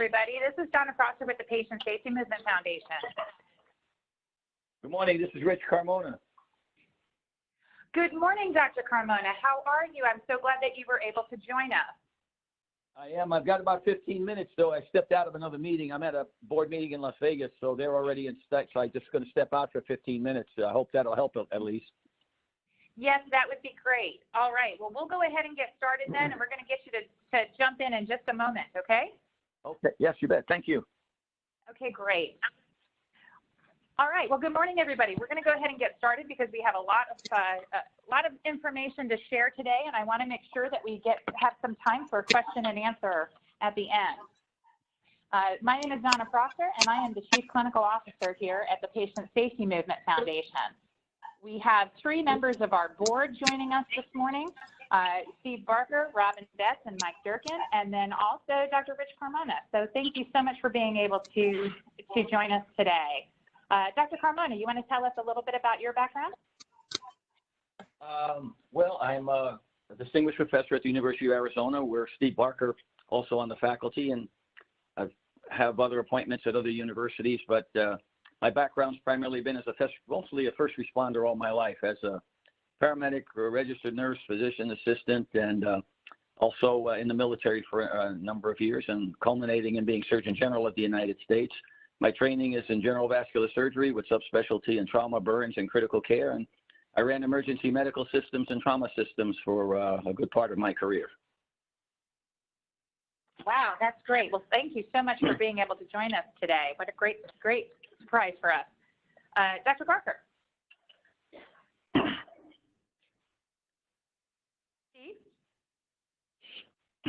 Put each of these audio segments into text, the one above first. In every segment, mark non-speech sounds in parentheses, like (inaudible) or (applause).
everybody. This is Donna Prosser with the Patient Safety Movement Foundation. Good morning. This is Rich Carmona. Good morning, Dr. Carmona. How are you? I'm so glad that you were able to join us. I am. I've got about 15 minutes, though. I stepped out of another meeting. I'm at a board meeting in Las Vegas, so they're already in step. So I'm just going to step out for 15 minutes. I hope that'll help at least. Yes, that would be great. All right. Well, we'll go ahead and get started then, and we're going to get you to, to jump in in just a moment, okay? Okay. Yes, you bet. Thank you. Okay, great. All right. Well, good morning, everybody. We're going to go ahead and get started because we have a lot of uh, a lot of information to share today, and I want to make sure that we get have some time for question and answer at the end. Uh, my name is Donna Prosser, and I am the Chief Clinical Officer here at the Patient Safety Movement Foundation. We have three members of our board joining us this morning, uh, Steve Barker, Robin Betts, and Mike Durkin, and then also Dr. Rich Carmona. So thank you so much for being able to, to join us today. Uh, Dr. Carmona, you want to tell us a little bit about your background? Um, well, I'm a distinguished professor at the University of Arizona, where Steve Barker also on the faculty, and I have other appointments at other universities, but uh, my background's primarily been as a mostly a first responder all my life, as a paramedic, a registered nurse, physician assistant, and uh, also uh, in the military for a number of years, and culminating in being Surgeon General of the United States. My training is in general vascular surgery with subspecialty in trauma, burns, and critical care, and I ran emergency medical systems and trauma systems for uh, a good part of my career. Wow, that's great. Well, thank you so much for being able to join us today. What a great, great surprise for us. Uh, Dr. Barker. Steve?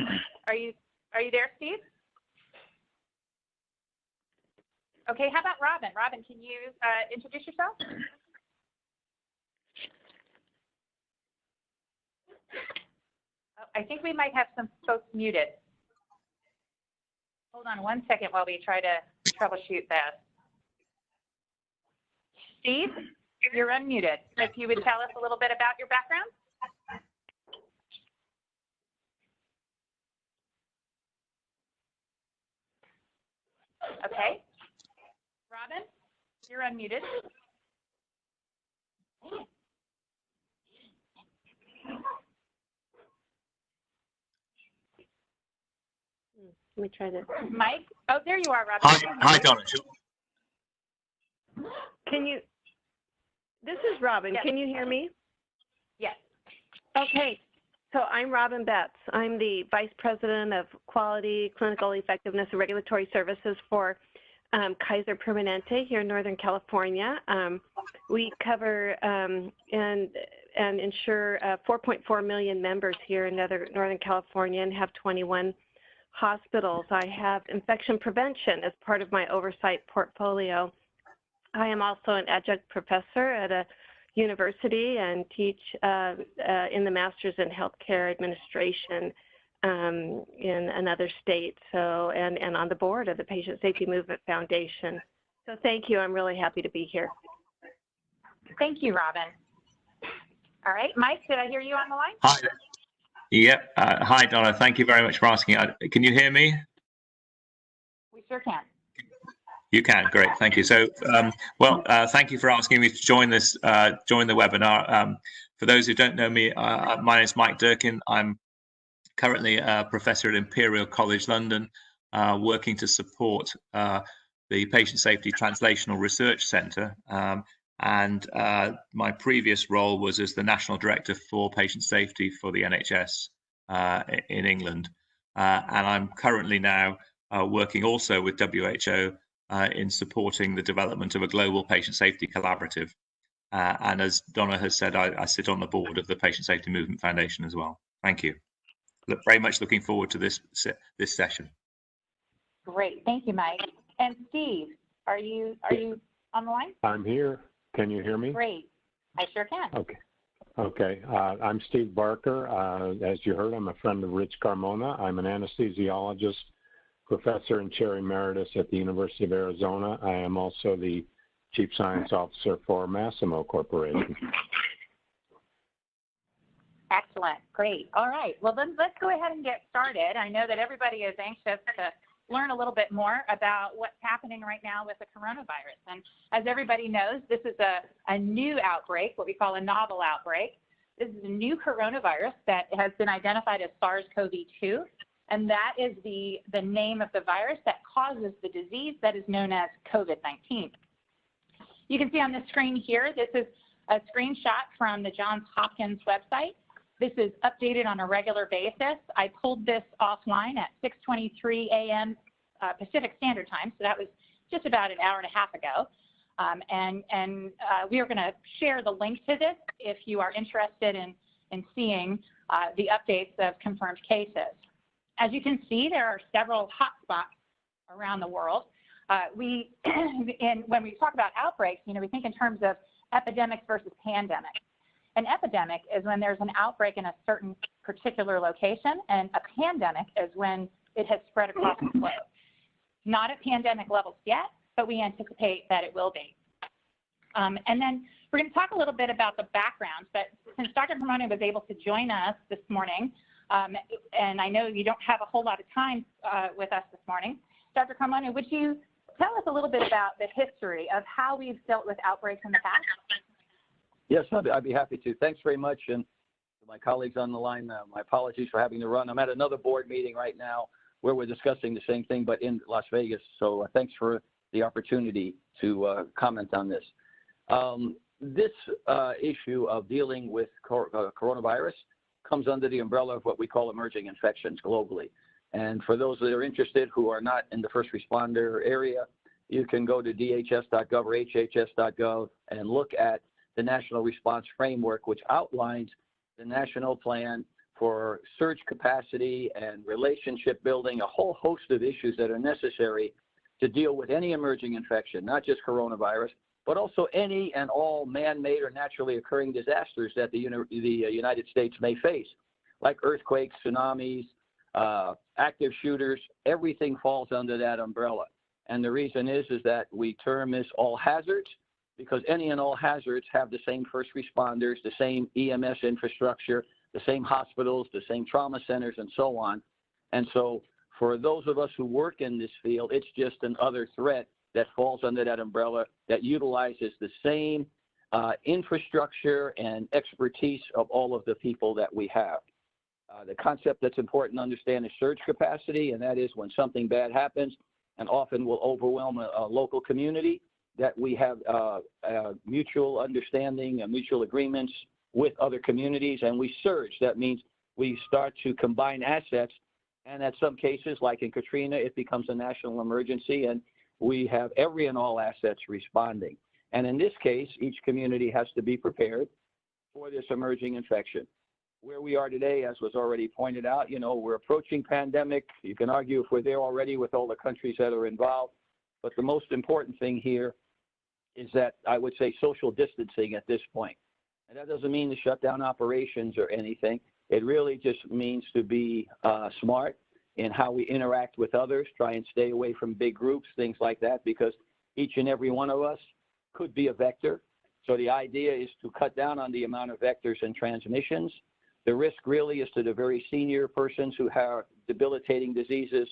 (clears throat) Are you, are you there, Steve? Okay, how about Robin? Robin, can you uh, introduce yourself? Oh, I think we might have some folks muted. Hold on one second while we try to troubleshoot that. Steve, you're unmuted. If you would tell us a little bit about your background. Okay. Robin, you're unmuted. Hmm, let me try this. Mike? Oh, there you are, Robin. Hi, hi, Donna. Can you, this is Robin. Yes. Can you hear me? Yes. Okay. So I'm Robin Betts. I'm the Vice President of Quality, Clinical Effectiveness, and Regulatory Services for um, Kaiser Permanente here in Northern California. Um, we cover um, and and ensure uh, 4.4 million members here in Northern California and have 21 hospitals. I have infection prevention as part of my oversight portfolio. I am also an adjunct professor at a university and teach uh, uh, in the Masters in Healthcare Administration um, in another state. So, and, and on the board of the Patient Safety Movement Foundation. So thank you. I'm really happy to be here. Thank you, Robin. All right, Mike, did I hear you on the line? Hi. Yep. Uh, hi, Donna. Thank you very much for asking. Uh, can you hear me? We sure can. You can. Great. Thank you. So, um, well, uh, thank you for asking me to join this, uh, join the webinar. Um, for those who don't know me, uh, my name is Mike Durkin. I'm currently a professor at Imperial College London, uh, working to support the Patient Safety Translational Research Centre. Um, and uh, my previous role was as the national director for patient safety for the NHS uh, in England. Uh, and I'm currently now uh, working also with WHO uh, in supporting the development of a global patient safety collaborative. Uh, and as Donna has said, I, I, sit on the board of the Patient Safety Movement Foundation as well. Thank you. Look, very much looking forward to this this session. Great, thank you, Mike. And Steve, are you are you on the line? I'm here. Can you hear me? Great. I sure can. Okay. Okay. Uh, I'm Steve Barker. Uh, as you heard, I'm a friend of Rich Carmona. I'm an anesthesiologist, professor and chair emeritus at the University of Arizona. I am also the chief science officer for Masimo Corporation. Excellent. Great. All right. Well, then let's go ahead and get started. I know that everybody is anxious to learn a little bit more about what's happening right now with the coronavirus. And as everybody knows, this is a, a new outbreak, what we call a novel outbreak. This is a new coronavirus that has been identified as SARS-CoV-2, and that is the, the name of the virus that causes the disease that is known as COVID-19. You can see on the screen here, this is a screenshot from the Johns Hopkins website. This is updated on a regular basis. I pulled this offline at 6.23 a.m. Uh, Pacific Standard Time, so that was just about an hour and a half ago. Um, and and uh, we are going to share the link to this if you are interested in, in seeing uh, the updates of confirmed cases. As you can see, there are several hotspots around the world. Uh, we, (clears throat) in, when we talk about outbreaks, you know, we think in terms of epidemics versus pandemics. An epidemic is when there's an outbreak in a certain particular location, and a pandemic is when it has spread across the globe. Not at pandemic levels yet, but we anticipate that it will be. Um, and then we're going to talk a little bit about the background, but since Dr. Carmona was able to join us this morning, um, and I know you don't have a whole lot of time uh, with us this morning, Dr. Carmona, would you tell us a little bit about the history of how we've dealt with outbreaks in the past? Yes, I'd, be happy to. Thanks very much. And to my colleagues on the line, uh, my apologies for having to run. I'm at another board meeting right now where we're discussing the same thing, but in Las Vegas. So uh, thanks for the opportunity to uh, comment on this. Um, this uh, issue of dealing with cor uh, coronavirus comes under the umbrella of what we call emerging infections globally. And for those that are interested who are not in the first responder area, you can go to dhs.gov or hhs.gov and look at the National Response Framework, which outlines the national plan for surge capacity and relationship building, a whole host of issues that are necessary to deal with any emerging infection, not just coronavirus, but also any and all man-made or naturally occurring disasters that the, the uh, United States may face, like earthquakes, tsunamis, uh, active shooters, everything falls under that umbrella. And the reason is, is that we term this all hazards because any and all hazards have the same first responders, the same EMS infrastructure, the same hospitals, the same trauma centers, and so on. And so for those of us who work in this field, it's just another threat that falls under that umbrella that utilizes the same uh, infrastructure and expertise of all of the people that we have. Uh, the concept that's important to understand is surge capacity, and that is when something bad happens and often will overwhelm a, a local community, that we have uh, mutual understanding and mutual agreements with other communities, and we surge. That means we start to combine assets, and at some cases, like in Katrina, it becomes a national emergency, and we have every and all assets responding. And in this case, each community has to be prepared for this emerging infection where we are today, as was already pointed out, you know, we're approaching pandemic. You can argue if we're there already with all the countries that are involved. But the most important thing here is that I would say social distancing at this point. And that doesn't mean to shut down operations or anything. It really just means to be uh, smart in how we interact with others, try and stay away from big groups, things like that, because each and every one of us could be a vector. So the idea is to cut down on the amount of vectors and transmissions the risk really is to the very senior persons who have debilitating diseases,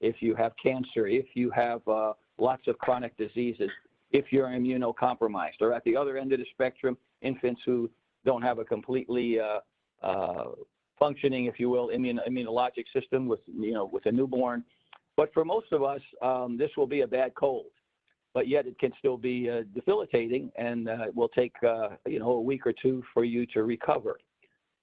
if you have cancer, if you have uh, lots of chronic diseases, if you're immunocompromised, or at the other end of the spectrum, infants who don't have a completely uh, uh, functioning, if you will, immune, immunologic system with, you know, with a newborn. But for most of us, um, this will be a bad cold, but yet it can still be uh, debilitating and uh, it will take, uh, you know, a week or two for you to recover.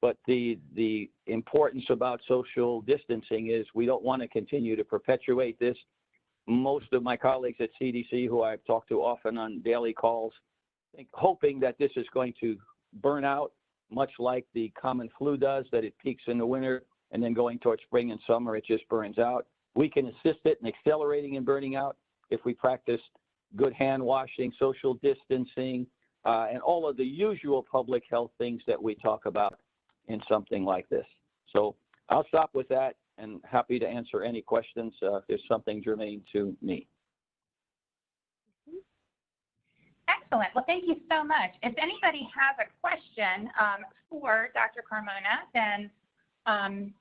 But the, the importance about social distancing is we don't want to continue to perpetuate this. Most of my colleagues at CDC, who I've talked to often on daily calls, think, hoping that this is going to burn out, much like the common flu does, that it peaks in the winter and then going towards spring and summer, it just burns out. We can assist it in accelerating and burning out if we practice good hand washing, social distancing, uh, and all of the usual public health things that we talk about in something like this. So I'll stop with that and happy to answer any questions uh, if there's something germane to me. Excellent. Well, thank you so much. If anybody has a question um, for Dr. Carmona, then um,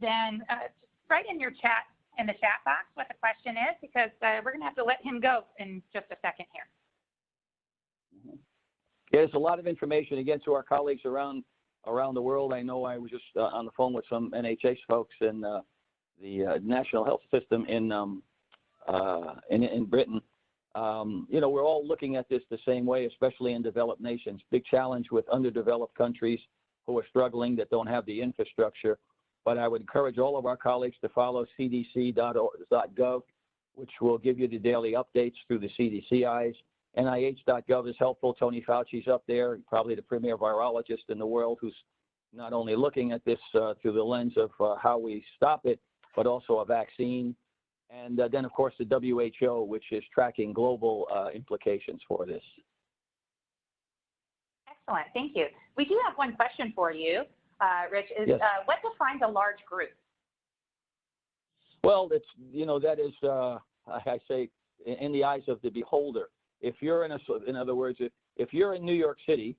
then uh, write in your chat in the chat box what the question is because uh, we're going to have to let him go in just a second here. Yeah, there's a lot of information again to our colleagues around around the world. I know I was just uh, on the phone with some NHS folks in uh, the uh, national health system in um, uh, in, in Britain. Um, you know, we're all looking at this the same way, especially in developed nations. Big challenge with underdeveloped countries who are struggling that don't have the infrastructure. But I would encourage all of our colleagues to follow cdc.gov, which will give you the daily updates through the CDC eyes. NIH.gov is helpful. Tony Fauci's up there, probably the premier virologist in the world who's not only looking at this uh, through the lens of uh, how we stop it, but also a vaccine. And uh, then, of course, the WHO, which is tracking global uh, implications for this. Excellent, thank you. We do have one question for you, uh, Rich. Is Yes. uh, what defines a large group? Well, it's you know that is uh, I I say in in the eyes of the beholder. If you're in a in other words, if, if you're in New York City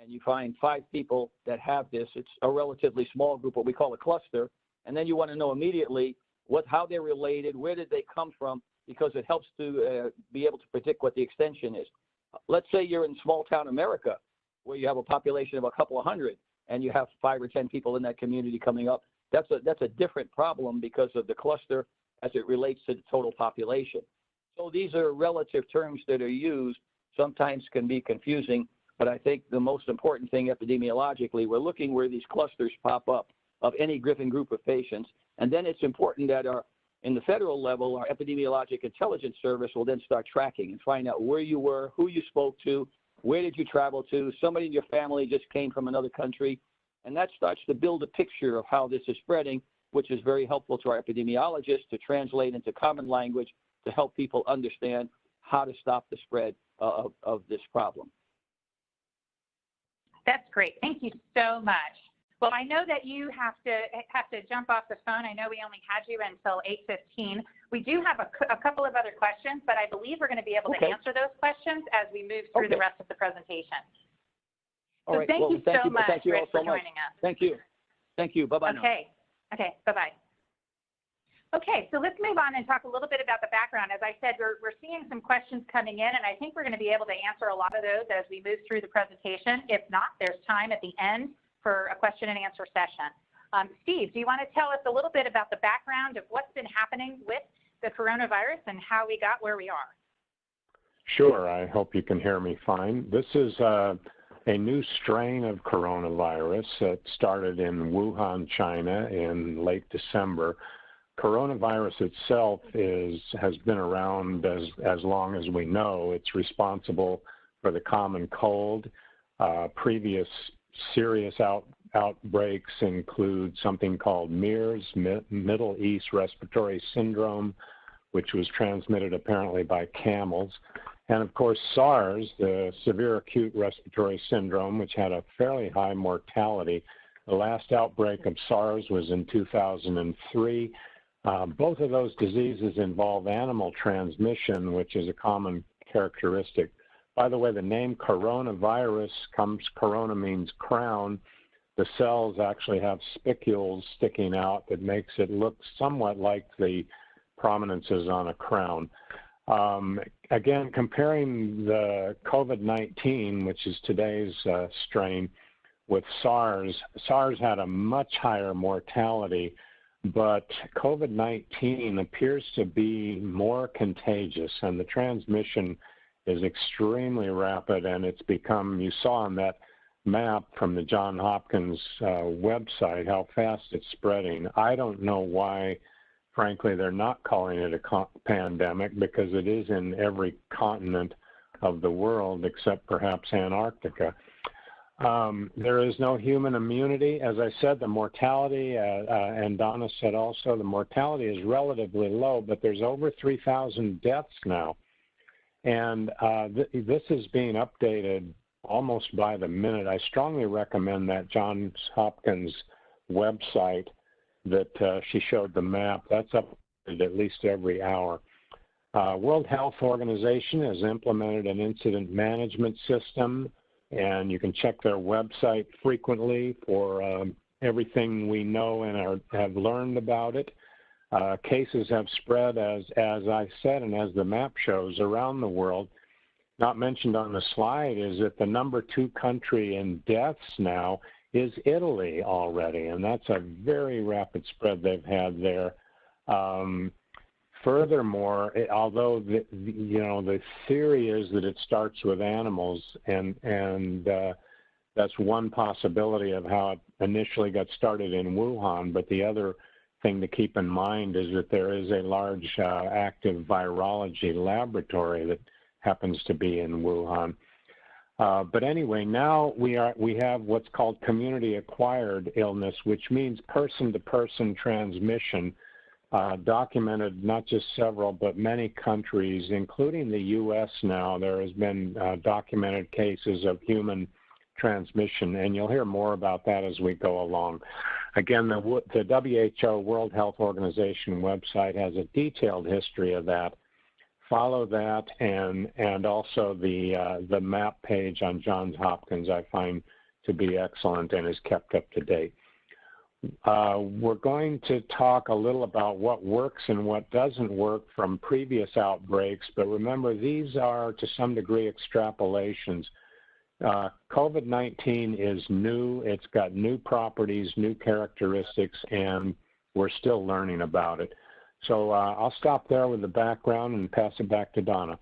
and you find five people that have this, it's a relatively small group, what we call a cluster, and then you want to know immediately what how they're related, where did they come from, because it helps to uh, be able to predict what the extension is. Let's say you're in small town America where you have a population of a couple of hundred and you have five or ten people in that community coming up that's a that's a different problem because of the cluster as it relates to the total population. So these are relative terms that are used, sometimes can be confusing, but I think the most important thing epidemiologically, we're looking where these clusters pop up of any Griffin group of patients. And then it's important that our in the federal level, our epidemiologic intelligence service will then start tracking and find out where you were, who you spoke to, where did you travel to, somebody in your family just came from another country, and that starts to build a picture of how this is spreading, which is very helpful to our epidemiologists to translate into common language to help people understand how to stop the spread uh, of, of this problem. That's great. Thank you so much. Well, I know that you have to have to jump off the phone. I know we only had you until 8:15. We do have a, a couple of other questions, but I believe we're going to be able Okay. to answer those questions as we move through the rest of the presentation. All so right. thank well, you thank so you, much, thank you all Rich, so for much. joining us. Thank you. Thank you. Bye bye now. Okay. Okay. Bye bye. Okay, so let's move on and talk a little bit about the background. As I said, we're, we're seeing some questions coming in, and I think we're going to be able to answer a lot of those as we move through the presentation. If not, there's time at the end for a question and answer session. Um, Steve, do you want to tell us a little bit about the background of what's been happening with the coronavirus and how we got where we are? Sure, I hope you can hear me fine. This is uh, a new strain of coronavirus that started in Wuhan, China in late December. Coronavirus itself is has been around as, as long as we know. It's responsible for the common cold. Uh, previous serious out, outbreaks include something called MERS, Mi- Middle East Respiratory Syndrome, which was transmitted apparently by camels. And of course, SARS, the severe acute respiratory syndrome, which had a fairly high mortality. The last outbreak of SARS was in 2003. Uh, both of those diseases involve animal transmission, which is a common characteristic. By the way, the name coronavirus comes, corona means crown. The cells actually have spicules sticking out that makes it look somewhat like the prominences on a crown. Um, again, comparing the COVID-19, which is today's uh, strain, with SARS, SARS had a much higher mortality, but COVID-19 appears to be more contagious and the transmission is extremely rapid and it's become, you saw on that map from the John Hopkins uh, website how fast it's spreading. I don't know why frankly, they're not calling it a pandemic because it is in every continent of the world except perhaps Antarctica. Um, there is no human immunity. As I said, the mortality, uh, uh, and Donna said also, the mortality is relatively low, but there's over 3,000 deaths now. And uh, th- this is being updated almost by the minute. I strongly recommend that Johns Hopkins website that uh, she showed the map. That's updated at least every hour. Uh, World Health Organization has implemented an incident management system, and you can check their website frequently for um, everything we know and are, have learned about it. Uh, cases have spread, as, as I said, and as the map shows, around the world. Not mentioned on the slide is that the number two country in deaths now is Italy already, and that's a very rapid spread they've had there. Um, furthermore, it, although the, the, you know the theory is that it starts with animals, and and uh, that's one possibility of how it initially got started in Wuhan. But the other thing to keep in mind is that there is a large uh, active virology laboratory that happens to be in Wuhan. Uh, but anyway, now we are we have what's called community acquired illness, which means person to person transmission, uh, documented not just several but many countries, including the U.S. Now there has been uh, documented cases of human transmission, and you'll hear more about that as we go along. Again, the, the WHO World Health Organization website has a detailed history of that follow that and and also the uh, the map page on Johns Hopkins I find to be excellent and is kept up to date. Uh, we're going to talk a little about what works and what doesn't work from previous outbreaks, but remember these are to some degree extrapolations. Uh, COVID-19 is new, it's got new properties, new characteristics, and we're still learning about it. So uh, I'll stop there with the background and pass it back to Donna.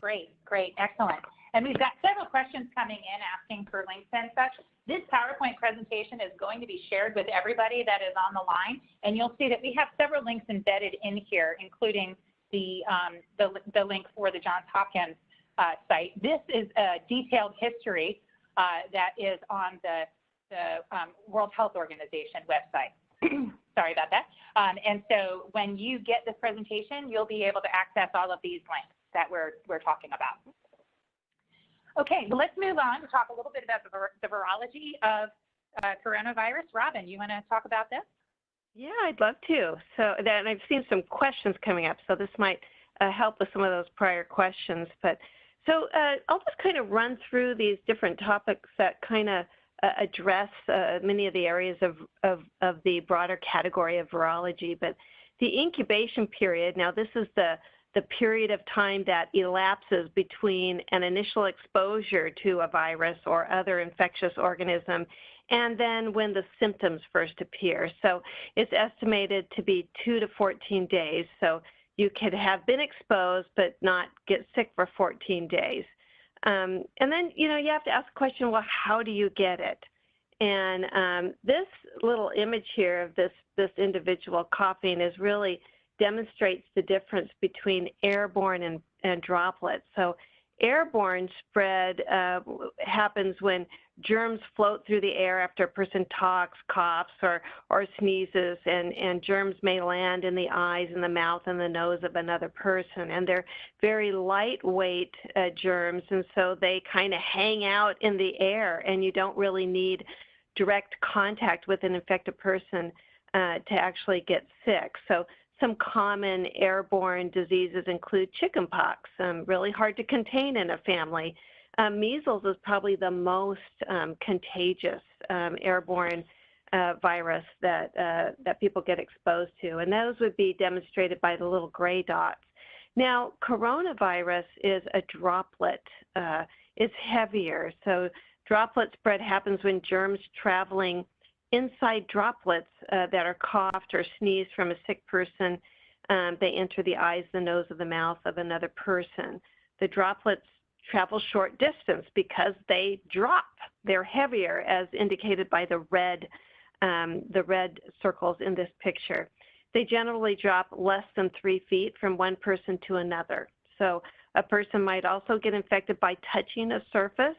Great, great, excellent. And we've got several questions coming in asking for links and such. This PowerPoint presentation is going to be shared with everybody that is on the line, and you'll see that we have several links embedded in here, including the, um, the, the, link for the Johns Hopkins site. This is a detailed history uh, that is on the, the um, World Health Organization website. (clears throat) Sorry about that. Um, and so when you get this presentation, you'll be able to access all of these links that we're, we're talking about. Okay, well, let's move on to talk a little bit about the, vir the virology of uh, coronavirus. Robin, you want to talk about this? Yeah, I'd love to. So then I've seen some questions coming up, so this might uh, help with some of those prior questions. But so uh, I'll just kind of run through these different topics that kind of uh, address uh, many of the areas of, of, of the broader category of virology. But the incubation period, now this is the, the period of time that elapses between an initial exposure to a virus or other infectious organism and then when the symptoms first appear. So it's estimated to be 2 to 14 days. So you could have been exposed but not get sick for 14 days. Um, and then, you know, you have to ask the question, well, how do you get it? And um, this little image here of this, this individual coughing is really demonstrates the difference between airborne and, and droplets. So airborne spread uh, happens when germs float through the air after a person talks, coughs, or, or sneezes, and, and germs may land in the eyes and the mouth and the nose of another person. And they're very lightweight uh, germs, and so they kind of hang out in the air, and you don't really need direct contact with an infected person uh, to actually get sick. So some common airborne diseases include chickenpox, um, really hard to contain in a family. Um, measles is probably the most um, contagious um, airborne uh, virus that uh, that people get exposed to, and those would be demonstrated by the little gray dots. Now, coronavirus is a droplet. Uh, it's heavier, so droplet spread happens when germs traveling inside droplets uh, that are coughed or sneezed from a sick person. Um, they enter the eyes, the nose, or the mouth of another person. The droplets travel short distance because they drop. They're heavier, as indicated by the red, um, the red circles in this picture. They generally drop less than three feet from one person to another. So a person might also get infected by touching a surface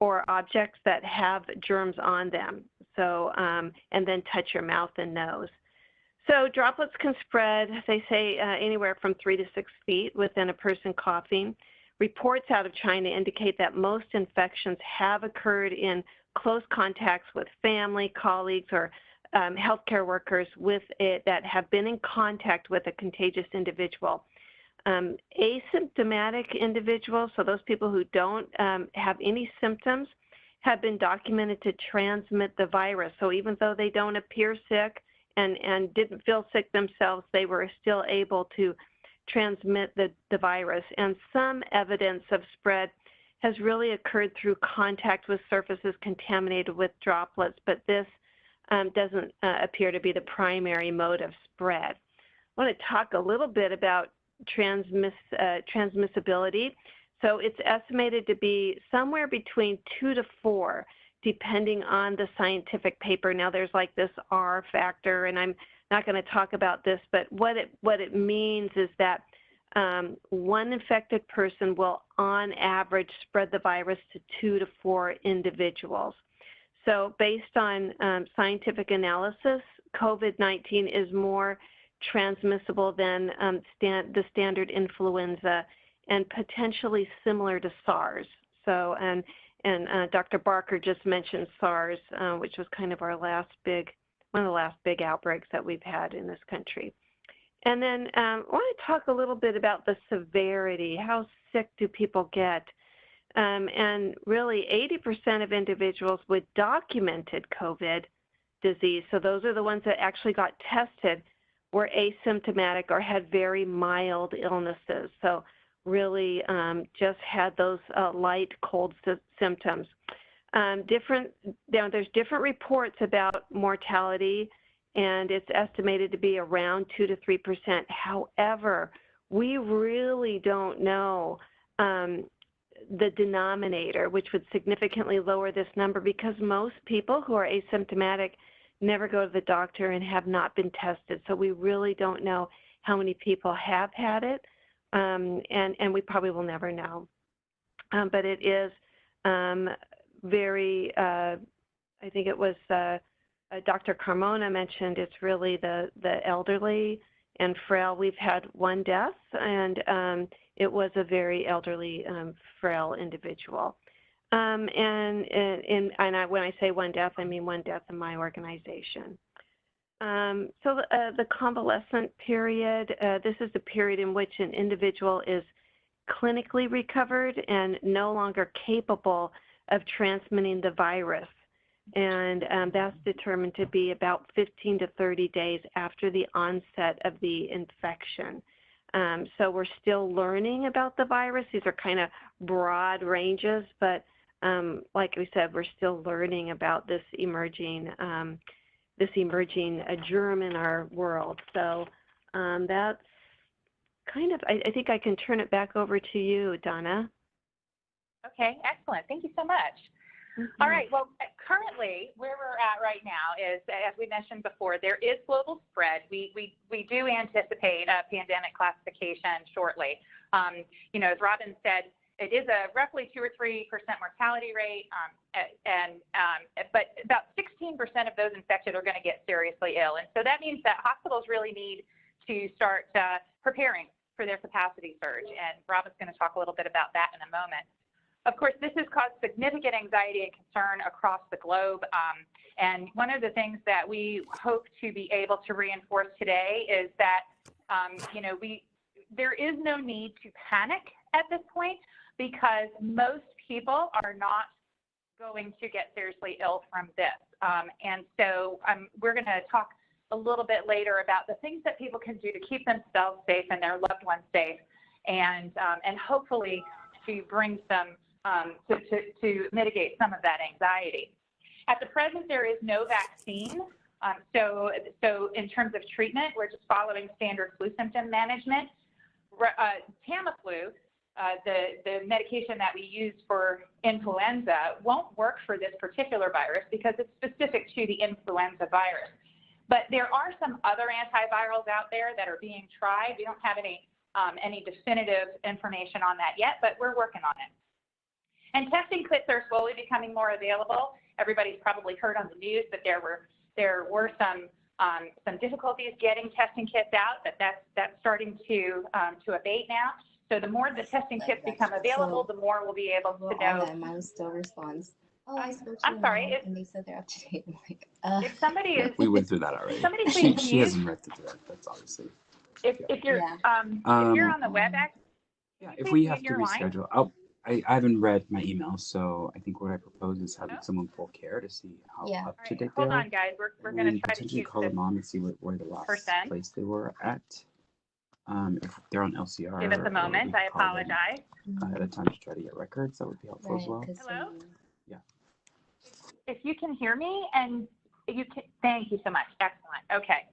or objects that have germs on them. So, um, and then touch your mouth and nose. So droplets can spread, they say, uh, anywhere from three to six feet within a person coughing. Reports out of China indicate that most infections have occurred in close contacts with family, colleagues, or um, healthcare workers with it that have been in contact with a contagious individual. Um, asymptomatic individuals, so those people who don't um, have any symptoms, have been documented to transmit the virus. So even though they don't appear sick and, and didn't feel sick themselves, they were still able to transmit the, the virus. And some evidence of spread has really occurred through contact with surfaces contaminated with droplets, but this um, doesn't uh, appear to be the primary mode of spread. I want to talk a little bit about transmiss, uh, transmissibility. So it's estimated to be somewhere between two to four, depending on the scientific paper. Now there's like this R factor, and I'm not going to talk about this, but what it what it means is that um, one infected person will, on average, spread the virus to two to four individuals. So, based on um, scientific analysis, COVID-19 is more transmissible than um, stand, the standard influenza and potentially similar to SARS. So, and, and uh, Dr. Barker just mentioned SARS, uh, which was kind of our last big, one of the last big outbreaks that we've had in this country. And then um, I want to talk a little bit about the severity. How sick do people get? Um, and really, 80% of individuals with documented COVID disease, so those are the ones that actually got tested, were asymptomatic or had very mild illnesses. So really um, just had those uh, light cold symptoms. Um, different, there's different reports about mortality and it's estimated to be around 2 to 3 percent. However, we really don't know um, the denominator, which would significantly lower this number because most people who are asymptomatic never go to the doctor and have not been tested. So we really don't know how many people have had it, um, and, and we probably will never know. Um, but it is um, very, uh, I think it was uh, uh, Dr. Carmona mentioned, it's really the, the elderly and frail. We've had one death, and um, it was a very elderly, um, frail individual. Um, and and, and I, when I say one death, I mean one death in my organization. Um, so uh, the convalescent period, uh, this is the period in which an individual is clinically recovered and no longer capable of transmitting the virus and um, that's determined to be about 15 to 30 days after the onset of the infection. Um, so we're still learning about the virus. These are kind of broad ranges, but um, like we said, we're still learning about this emerging um, this emerging uh, germ in our world. So um, that's kind of. I, I think I can turn it back over to you, Donna. Okay, excellent. Thank you so much. Mm-hmm. All right. Well, currently, where we're at right now is, as we mentioned before, there is global spread. We we we do anticipate a pandemic classification shortly. Um, you know, as Robin said, it is a roughly two or three percent mortality rate, um, and um, but about 16 percent of those infected are going to get seriously ill, and so that means that hospitals really need to start uh, preparing for their capacity surge. And Robin's going to talk a little bit about that in a moment. Of course, this has caused significant anxiety and concern across the globe. Um, and one of the things that we hope to be able to reinforce today is that, um, you know, we there is no need to panic at this point because most people are not going to get seriously ill from this. Um, and so um, we're going to talk a little bit later about the things that people can do to keep themselves safe and their loved ones safe, and um, and hopefully to bring some to, to, to mitigate some of that anxiety. At the present, there is no vaccine. Um, so, so in terms of treatment, we're just following standard flu symptom management. Uh, Tamiflu, uh, the, the medication that we use for influenza, won't work for this particular virus because it's specific to the influenza virus. But there are some other antivirals out there that are being tried. We don't have any um, any definitive information on that yet, but we're working on it. And testing kits are slowly becoming more available. Everybody's probably heard on the news that there were there were some um, some difficulties getting testing kits out, but that's that's starting to um, to abate now. So the more the testing kits become available, the more we'll be able to know. And mine still responds. Oh, I spoke I'm sorry, if- and they said they're up to date. I'm like, uh, If somebody is, We went through that already. somebody (laughs) She, please she mute. hasn't read the direct, that's obviously. if, if you're Yeah. um, if you're Um, on the WebEx, Yeah, if we have to your line? reschedule, I'll, I, I haven't read my email, so I think what I propose is having No? someone pull care to see how Yeah. up All to right, date they hold are. on, guys. We're, we're and gonna then try to keep call this. them on and see where, where the last person. place they were at. Um, if they're on LCR. Give us a moment. I call them apologize. Ahead of time to try to get records, that would be helpful as Right, well. 'cause Hello? some- If you can hear me and you can, thank you so much. Excellent. Okay.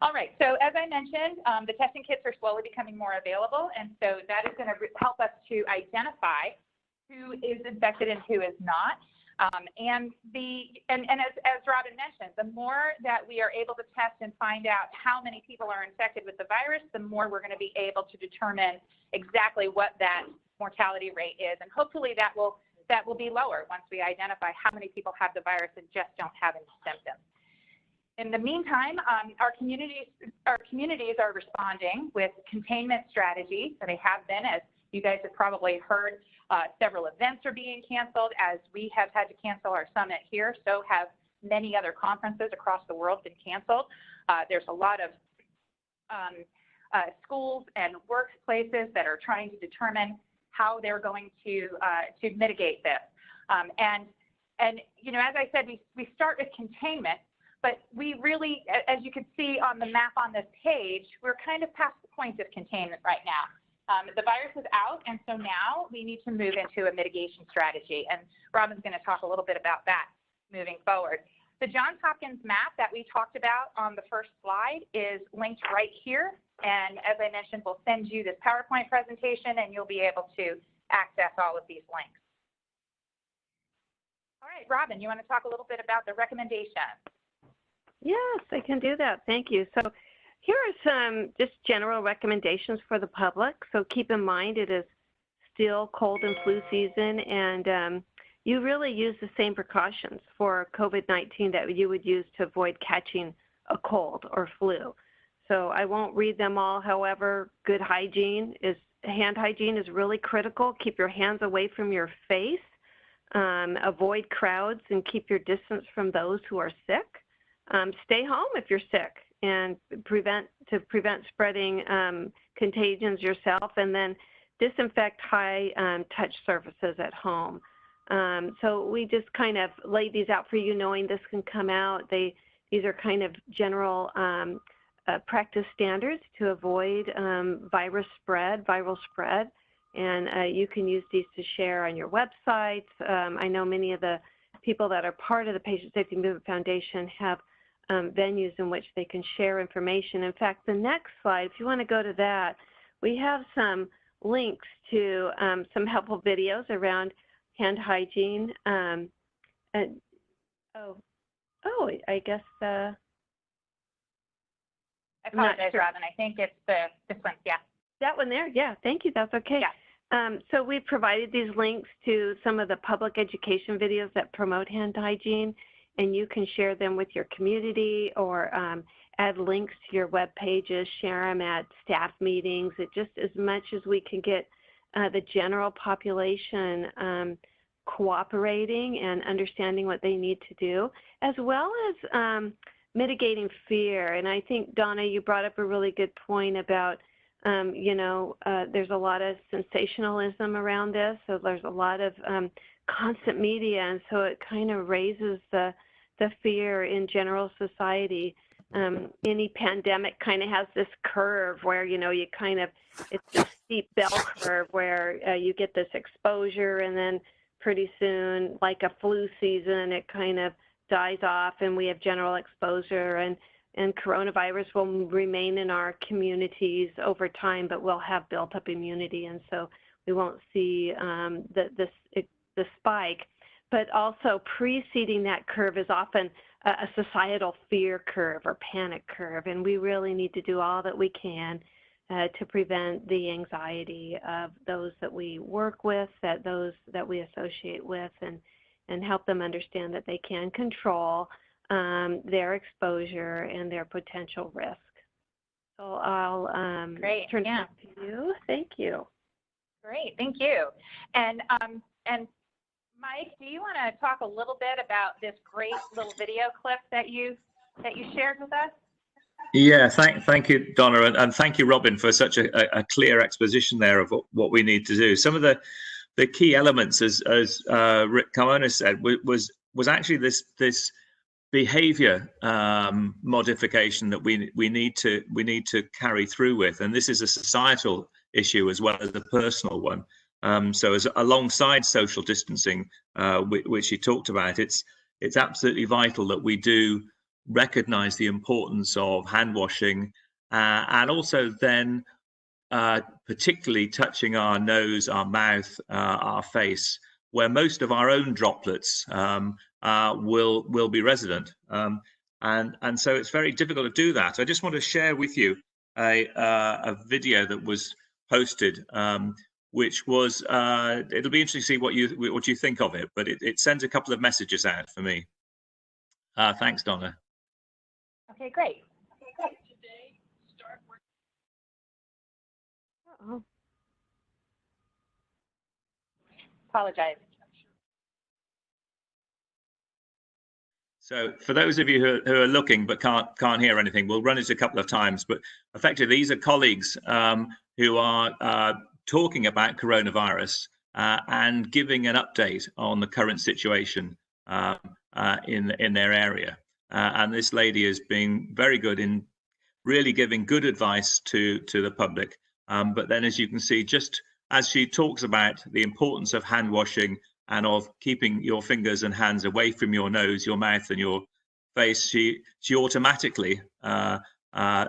All right. So as I mentioned, um, the testing kits are slowly becoming more available. And so that is going to help us to identify who is infected and who is not. Um, and the and, and as, as Robin mentioned, the more that we are able to test and find out how many people are infected with the virus, the more we're going to be able to determine exactly what that mortality rate is. And hopefully that will that will be lower once we identify how many people have the virus and just don't have any symptoms. In the meantime, um, our communities our communities are responding with containment strategies. So they have been, as you guys have probably heard, uh, several events are being canceled. As we have had to cancel our summit here, so have many other conferences across the world been canceled. Uh, there's a lot of um, uh, schools and workplaces that are trying to determine how they're going to uh, to mitigate this. Um, and and you know, as I said, we we start with containment, but we really, as you can see on the map on this page, we're kind of past the point of containment right now. Um, the virus is out, and so now we need to move into a mitigation strategy. And Robin's going to talk a little bit about that moving forward. The Johns Hopkins map that we talked about on the first slide is linked right here. And as I mentioned, we'll send you this PowerPoint presentation and you'll be able to access all of these links. All right, Robin, you want to talk a little bit about the recommendation? Yes, I can do that. Thank you. So here are some just general recommendations for the public. So keep in mind it is still cold and flu season and um, you really use the same precautions for COVID-19 that you would use to avoid catching a cold or flu. So I won't read them all. However, good hygiene is hand hygiene is really critical. Keep your hands away from your face. Um, avoid crowds and keep your distance from those who are sick. Um, stay home if you're sick and prevent to prevent spreading um, contagions yourself, and then disinfect high um, touch surfaces at home. Um, so we just kind of laid these out for you, knowing this can come out. They these are kind of general um, uh, practice standards to avoid um, virus spread, viral spread, and uh, you can use these to share on your websites. I know many of the people that are part of the Patient Safety Movement Foundation have um, venues in which they can share information. In fact, the next slide, if you want to go to that, we have some links to um, some helpful videos around hand hygiene. Um, and, oh, oh, I guess uh, I apologize, sure. Robin. I think it's the this one. Yeah. that one there. Yeah, thank you. That's okay. Yeah. Um, so we've provided these links to some of the public education videos that promote hand hygiene, and you can share them with your community or um, add links to your web pages, share them at staff meetings. It just as much as we can get uh, the general population um, cooperating and understanding what they need to do, as well as um, mitigating fear. And I think, Donna, you brought up a really good point about um, you know, uh, there's a lot of sensationalism around this, so there's a lot of um, constant media, and so it kind of raises the the fear in general society. Um, any pandemic kind of has this curve where you know you kind of it's this steep bell curve where uh, you get this exposure, and then pretty soon, like a flu season, it kind of dies off, and we have general exposure and and coronavirus will remain in our communities over time, but we'll have built up immunity, and so we won't see um, the, the, the spike. But also preceding that curve is often a, societal fear curve or panic curve, and we really need to do all that we can uh, to prevent the anxiety of those that we work with, that those that we associate with, and and help them understand that they can control um, their exposure and their potential risk. So I'll um, Great, turn yeah. it back to you. Thank you. Great. Thank you. And um, and Mike, do you want to talk a little bit about this great little video clip that you that you shared with us? Yeah, thank, thank you, Donna, and, and thank you, Robin, for such a, a, clear exposition there of what, what we need to do. Some of the the key elements, as as uh, Rick Carmona said, was was actually this this behavior um, modification that we we need to we need to carry through with, and this is a societal issue as well as a personal one. Um, so, as alongside social distancing, uh, which, he talked about, it's it's absolutely vital that we do recognise the importance of hand washing, uh, and also then uh, particularly touching our nose, our mouth, uh, our face, where most of our own droplets um, uh, will will be resident. Um, and and so it's very difficult to do that. I just want to share with you a uh, a video that was posted, um, which was uh, it'll be interesting to see what you what you think of it. But it, it sends a couple of messages out for me. Uh, thanks, Donna. Okay, great. Oh, Apologize. So for those of you who are, who are looking but can't can't hear anything, we'll run it a couple of times. But effectively, these are colleagues um, who are uh, talking about coronavirus uh, and giving an update on the current situation um, uh, in in their area. Uh, and this lady has been very good in really giving good advice to to the public. Um, but then, as you can see, just as she talks about the importance of hand washing and of keeping your fingers and hands away from your nose, your mouth, and your face, she she automatically uh, uh,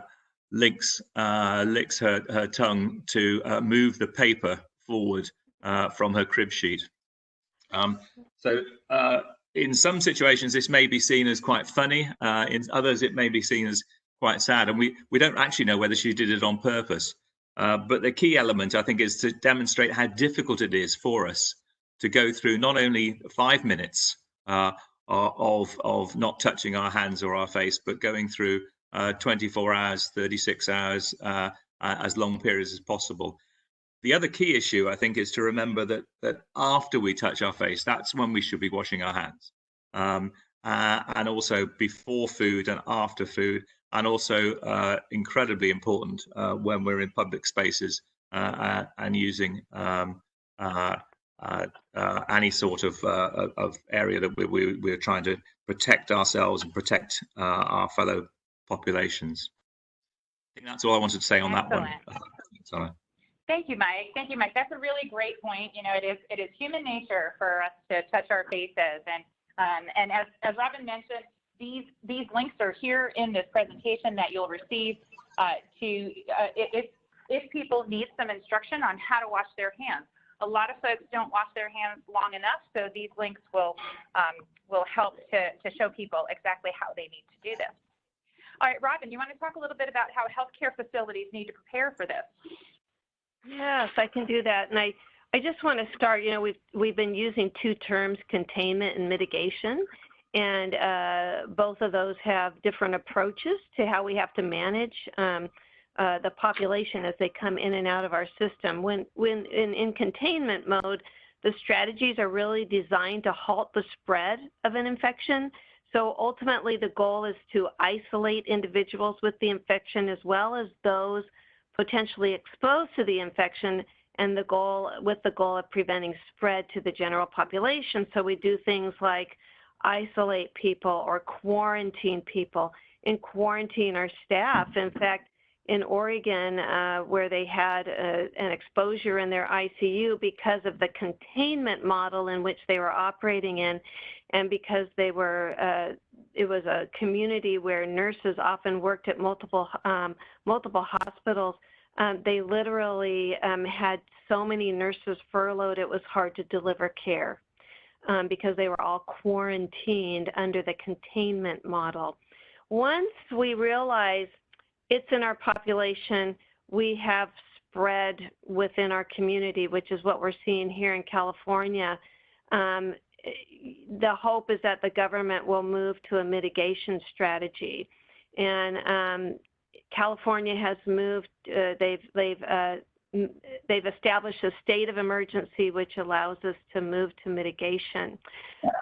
links uh, licks her her tongue to uh, move the paper forward uh, from her crib sheet. Um, so. Uh, in some situations, this may be seen as quite funny. in others, it may be seen as quite sad, and we we don't actually know whether she did it on purpose. but the key element, I think, is to demonstrate how difficult it is for us to go through not only five minutes uh, of of not touching our hands or our face, but going through uh, 24 hours, 36 hours, uh, as long periods as possible. The other key issue, I think, is to remember that that after we touch our face, that's when we should be washing our hands, um, uh, and also before food and after food, and also uh, incredibly important uh, when we're in public spaces and using um, uh, uh, any sort of, uh, of area that we, we, we're trying to protect ourselves and protect our fellow populations. I think that's all I wanted to say on Excellent. that one. (laughs) Sorry. Thank you, Mike. Thank you, Mike. That's a really great point. You know, it is it is human nature for us to touch our faces, and um, and as as Robin mentioned, these these links are here in this presentation that you'll receive uh, to uh, if if people need some instruction on how to wash their hands a lot of folks don't wash their hands long enough, so these links will um, will help to, to show people exactly how they need to do this. All right, Robin, you want to talk a little bit about how healthcare facilities need to prepare for this? Yes, I can do that. And I, I just want to start, you know, we've, we've been using two terms, containment and mitigation. And uh, both of those have different approaches to how we have to manage um, uh, the population as they come in and out of our system. When, when in, in containment mode, the strategies are really designed to halt the spread of an infection. So ultimately, the goal is to isolate individuals with the infection as well as those potentially exposed to the infection and the goal with the goal of preventing spread to the general population. So we do things like isolate people or quarantine people and quarantine our staff. In fact, in Oregon uh, where they had a, uh, an exposure in their ICU because of the containment model in which they were operating in, and because they were, uh, it was a community where nurses often worked at multiple um, multiple hospitals. Um, they literally um, had so many nurses furloughed it was hard to deliver care um, because they were all quarantined under the containment model. Once we realized it's in our population. We have spread within our community, which is what we're seeing here in California. Um, the hope is that the government will move to a mitigation strategy. And um, California has moved, uh, they've, they've, uh, they've established a state of emergency, which allows us to move to mitigation.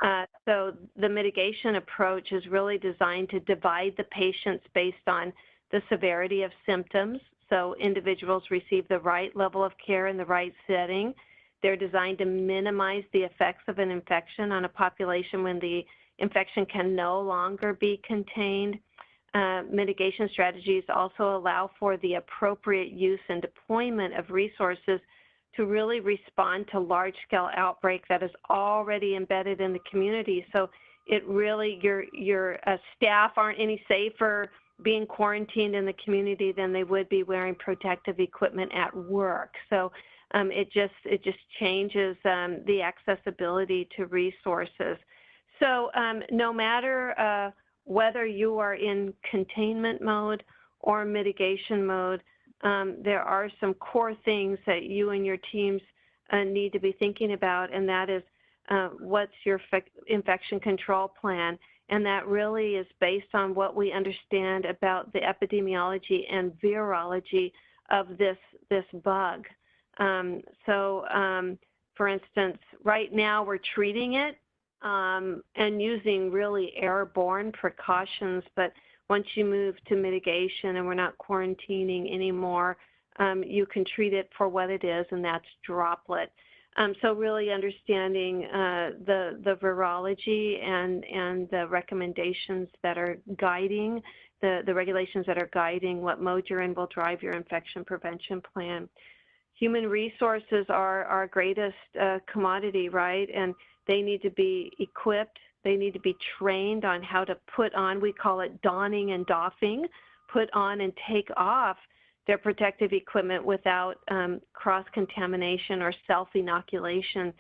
Uh, so the mitigation approach is really designed to divide the patients based on the severity of symptoms, so individuals receive the right level of care in the right setting. They're designed to minimize the effects of an infection on a population when the infection can no longer be contained. Uh, mitigation strategies also allow for the appropriate use and deployment of resources to really respond to large scale outbreak that is already embedded in the community. So it really, your, your uh, staff aren't any safer being quarantined in the community than they would be wearing protective equipment at work. So um, it just it just changes um, the accessibility to resources. So um, no matter uh, whether you are in containment mode or mitigation mode, um, there are some core things that you and your teams uh, need to be thinking about, and that is uh, what's your infection control plan. And that really is based on what we understand about the epidemiology and virology of this, this bug. Um, so, um, for instance, right now we're treating it um, and using really airborne precautions, but once you move to mitigation and we're not quarantining anymore, um, you can treat it for what it is, and that's droplet. Um, so really understanding uh, the the virology and and the recommendations that are guiding the the regulations that are guiding what mode you're in will drive your infection prevention plan. Human resources are our greatest uh, commodity, right? And they need to be equipped they need to be trained on how to put on, we call it donning and doffing, put on and take off their protective equipment without um, cross-contamination or self-inoculation.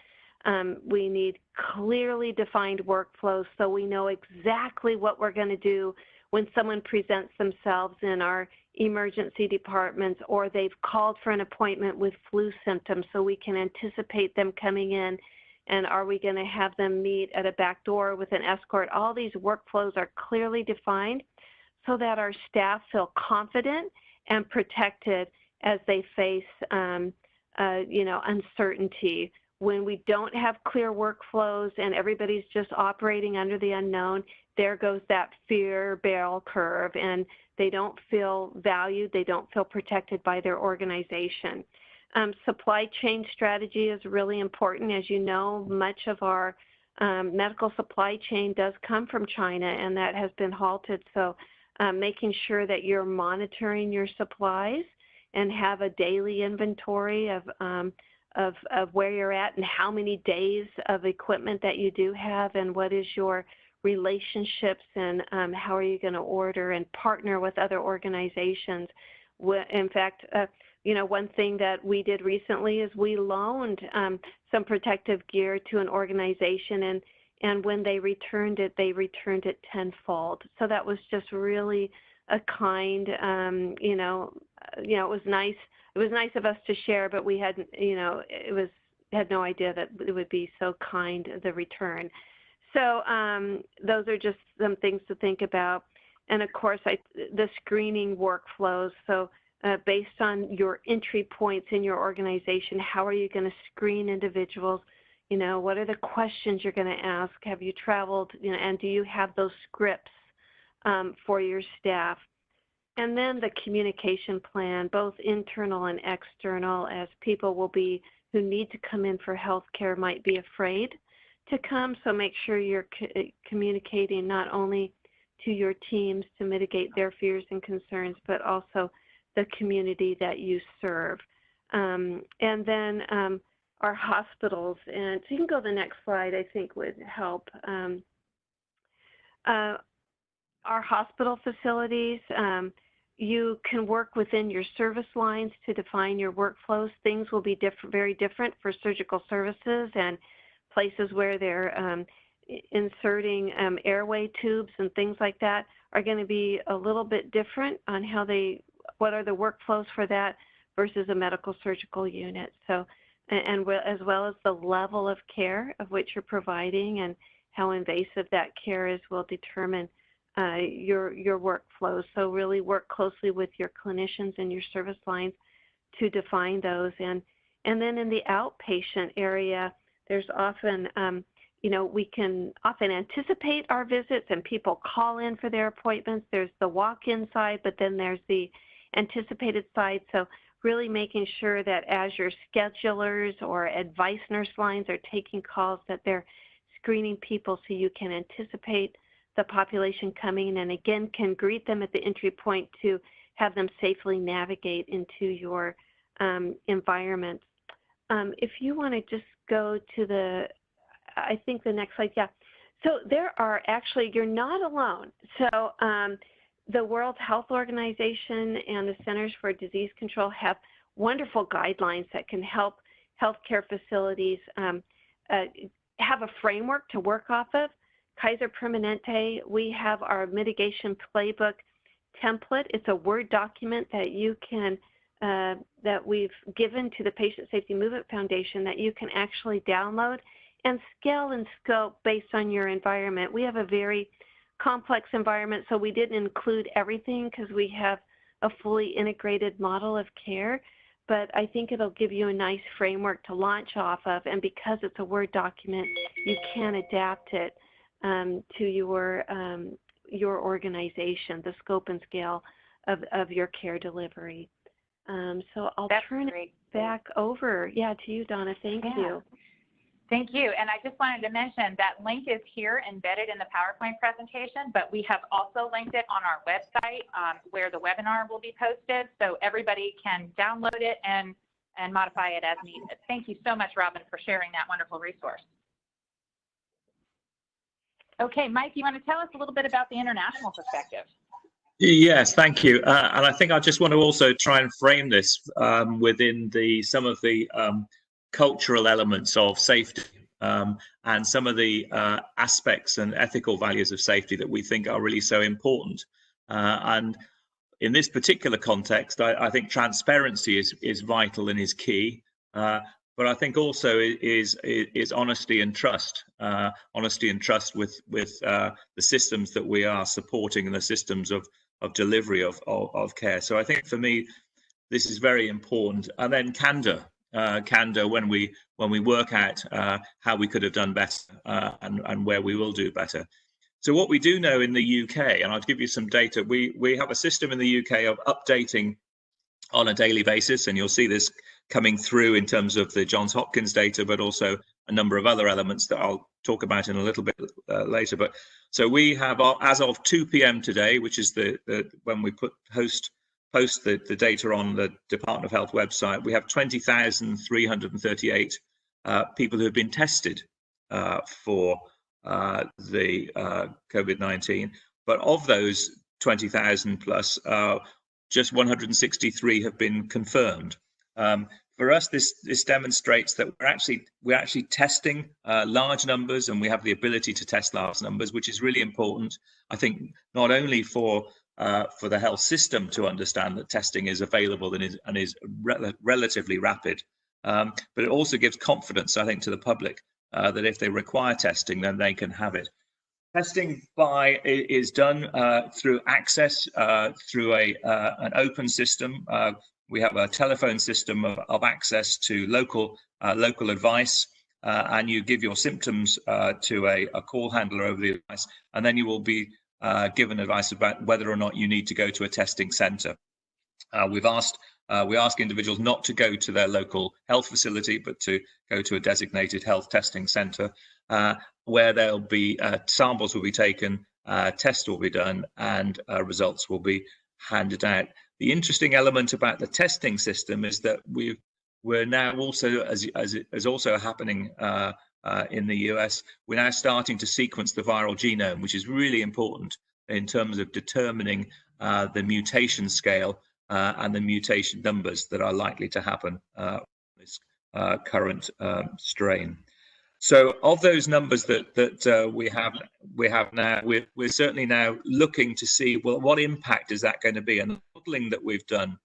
Um, we need clearly defined workflows so we know exactly what we're going to do when someone presents themselves in our emergency departments or they've called for an appointment with flu symptoms so we can anticipate them coming in and are we going to have them meet at a back door with an escort? All these workflows are clearly defined so that our staff feel confident and protected as they face, um, uh, you know, uncertainty. When we don't have clear workflows and everybody's just operating under the unknown, there goes that fear barrel curve, and they don't feel valued, they don't feel protected by their organization. Um, supply chain strategy is really important. As you know, much of our um, medical supply chain does come from China, and that has been halted. So, um, making sure that you're monitoring your supplies and have a daily inventory of, um, of, of where you're at and how many days of equipment that you do have, and what is your relationships and um, how are you going to order and partner with other organizations. In fact, uh, you know, one thing that we did recently is we loaned um, some protective gear to an organization, and and when they returned it, they returned it tenfold. So that was just really a kind, um, you know, uh, you know, it was nice. It was nice of us to share, but we hadn't, you know, it was had no idea that it would be so kind the return. So um, those are just some things to think about. And of course, I, the screening workflows. So uh, based on your entry points in your organization. How are you going to screen individuals? You know, what are the questions you're going to ask? Have you traveled? You know, and do you have those scripts um, for your staff? And then the communication plan, both internal and external, as people will be who need to come in for health care might be afraid to come. So make sure you're co communicating not only to your teams to mitigate their fears and concerns, but also the community that you serve. Um, and then um, our hospitals, and so you can go to the next slide, I think would help. Um, uh, our hospital facilities, um, you can work within your service lines to define your workflows. Things will be diff very different for surgical services and places where they're um, inserting um, airway tubes and things like that are going to be a little bit different on how they what are the workflows for that versus a medical surgical unit. So, and, as well as the level of care of which you're providing and how invasive that care is will determine uh, your your workflows. So really work closely with your clinicians and your service lines to define those. And and then in the outpatient area, there's often um, you know we can often anticipate our visits and people call in for their appointments. There's the walk-in side, but then there's the anticipated side. So really making sure that as your schedulers or advice nurse lines are taking calls that they're screening people so you can anticipate the population coming and again can greet them at the entry point to have them safely navigate into your um, environment. Um, if you want to just go to the, I think the next slide, yeah. So there are actually, you're not alone. So um, the World Health Organization and the Centers for Disease Control have wonderful guidelines that can help healthcare facilities um, uh, have a framework to work off of. Kaiser Permanente, we have our mitigation playbook template. It's a Word document that you can, uh, that we've given to the Patient Safety Movement Foundation that you can actually download and scale and scope based on your environment. We have a very complex environment, so we didn't include everything because we have a fully integrated model of care. But I think it'll give you a nice framework to launch off of. And because it's a Word document, you can adapt it um, to your um, your organization, the scope and scale of, of your care delivery. Um, so I'll That's turn great. it back over, yeah, to you, Donna. Thank Yeah. you. Thank you. And I just wanted to mention that link is here embedded in the PowerPoint presentation, but we have also linked it on our website um, where the webinar will be posted. So everybody can download it and, and modify it as needed. Thank you so much, Robin, for sharing that wonderful resource. Okay, Mike, you want to tell us a little bit about the international perspective? Yes, thank you. Uh, and I think I just want to also try and frame this um, within the some of the um, cultural elements of safety um, and some of the uh, aspects and ethical values of safety that we think are really so important. Uh, and in this particular context, I, I, think transparency is is vital and is key. Uh, but I think also is is, is honesty and trust, uh, honesty and trust with with uh, the systems that we are supporting and the systems of of delivery of, of, of care. So I think for me, this is very important. And then candor, uh, candor when we when we work out uh, how we could have done better uh, and and where we will do better. So what we do know in the UK, and I'll give you some data. We we have a system in the UK of updating on a daily basis, and you'll see this coming through in terms of the Johns Hopkins data, but also a number of other elements that I'll talk about in a little bit uh, later. But so we have, uh, as of 2 p.m. today, which is the, the when we put host post the, the data on the Department of Health website, we have 20,338 uh, people who have been tested uh, for uh, the uh, COVID-19. But of those 20,000 plus, just 163 have been confirmed. Um, for us, this this demonstrates that we're actually we're actually testing uh, large numbers, and we have the ability to test large numbers, which is really important. I think not only for uh, for the health system to understand that testing is available and is and is re relatively rapid, um, but it also gives confidence, I think, to the public uh, that if they require testing, then they can have it. Testing by is done uh, through access uh, through a uh, an open system uh, we have a telephone system of, of access to local local advice, uh, and you give your symptoms uh, to a, a, call handler over the device, and then you will be uh, given advice about whether or not you need to go to a testing centre. Uh, we've asked uh, we ask individuals not to go to their local health facility, but to go to a designated health testing centre, where there'll be samples will be taken, tests will be done, and results will be handed out. The interesting element about the testing system is that we we're now also, as as is also happening uh, in the US, we're now starting to sequence the viral genome, which is really important in terms of determining uh, the mutation scale uh, and the mutation numbers that are likely to happen uh, this uh, current um, strain. So of those numbers that that uh, we have we have now, we're, we're certainly now looking to see well what impact is that going to be, and the modelling that we've done,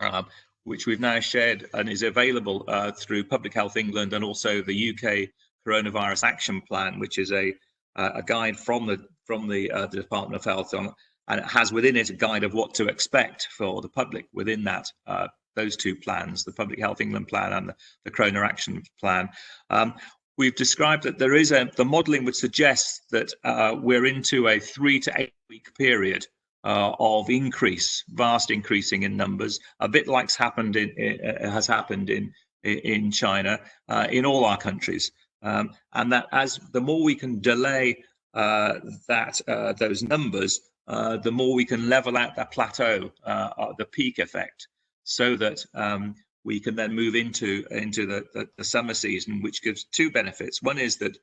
um, which we've now shared and is available uh, through Public Health England and also the UK Coronavirus Action Plan, which is a a guide from the from the, uh, the Department of Health on, and it has within it a guide of what to expect for the public within that uh, those two plans, the Public Health England plan and the, the Corona Action Plan. Um, we've described that there is a the modeling would suggest that uh, we're into a three to eight week period uh, of increase, vast increasing in numbers, a bit like's happened in, uh, has happened in in China, uh, in all our countries, um, and that as the more we can delay uh, that uh, those numbers, uh, the more we can level out that plateau, the peak effect, so that um, we can then move into into the, the, the, summer season, which gives two benefits. One is that